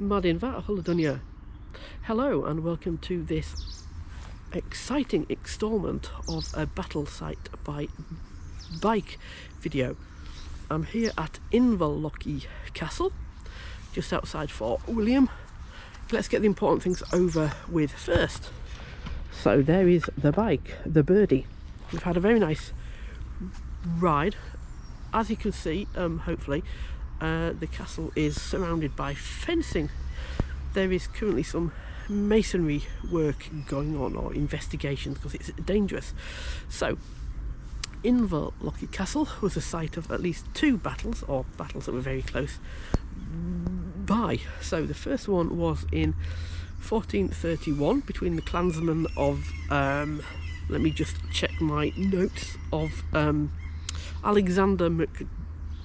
Madin Vatahuladunya. Hello and welcome to this exciting installment of a battle site by bike video. I'm here at Inverlochy Castle, just outside Fort William. Let's get the important things over with first. So there is the bike, the birdie. We've had a very nice ride. As you can see, um, hopefully, uh, the castle is surrounded by fencing. There is currently some masonry work going on or investigations because it's dangerous. So Inverlochy Castle was the site of at least two battles or battles that were very close by. So the first one was in 1431 between the clansmen of um, let me just check my notes of um, Alexander Mac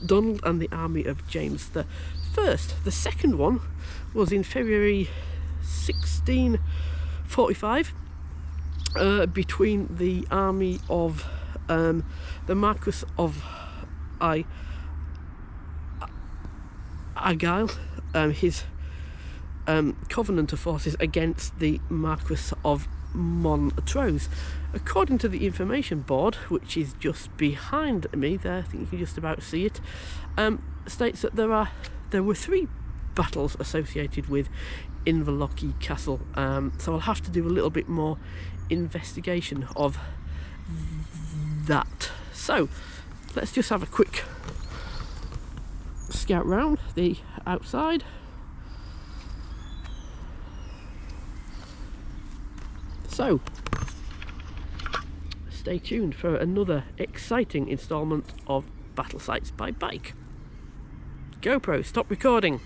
Donald and the army of James the First. The second one was in February 1645 uh, between the army of um, the Marquis of I Argyll, um, his um, of forces against the Marquis of Montrose. According to the information board, which is just behind me there, I think you can just about see it, um, states that there are there were three battles associated with Inverlochy Castle. Um, so I'll have to do a little bit more investigation of that. So let's just have a quick scout round the outside. So, stay tuned for another exciting instalment of Battle Sites by Bike. GoPro, stop recording.